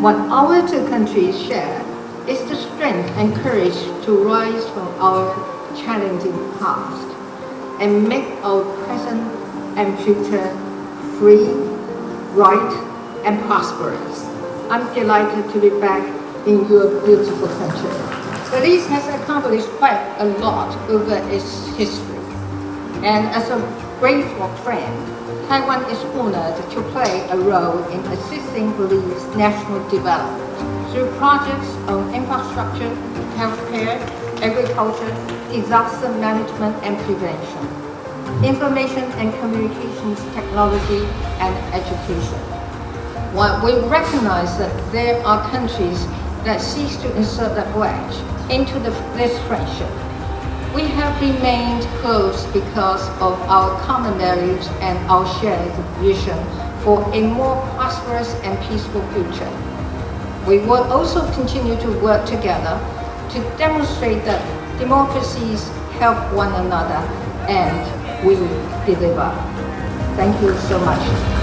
What our two countries share is the strength and courage to rise from our challenging past and make our present and future free, right, and prosperous. I'm delighted to be back in your beautiful country. Belize has accomplished quite a lot over its history. And as a grateful friend, Taiwan is honored to play a role in assisting Belize's national development through projects on infrastructure, healthcare, agriculture, disaster management and prevention, information and communications technology, and education. While we recognize that there are countries that seek to insert a wedge into the, this friendship, we have remained close because of our common values and our shared vision for a more prosperous and peaceful future. We will also continue to work together to demonstrate that democracies help one another and we deliver. Thank you so much.